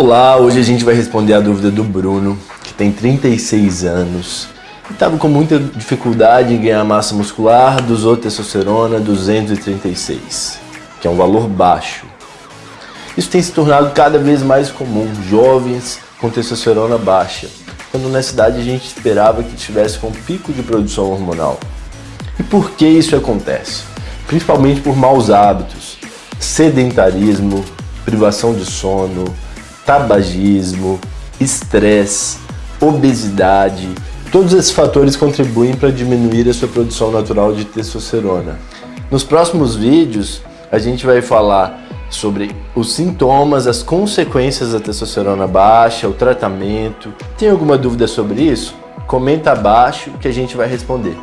Olá, hoje a gente vai responder a dúvida do Bruno, que tem 36 anos e estava com muita dificuldade em ganhar massa muscular do testosterona 236, que é um valor baixo. Isso tem se tornado cada vez mais comum, jovens com testosterona baixa, quando na cidade a gente esperava que tivesse com pico de produção hormonal. E por que isso acontece? Principalmente por maus hábitos, sedentarismo, privação de sono, tabagismo, estresse, obesidade, todos esses fatores contribuem para diminuir a sua produção natural de testosterona. Nos próximos vídeos, a gente vai falar sobre os sintomas, as consequências da testosterona baixa, o tratamento. Tem alguma dúvida sobre isso? Comenta abaixo que a gente vai responder.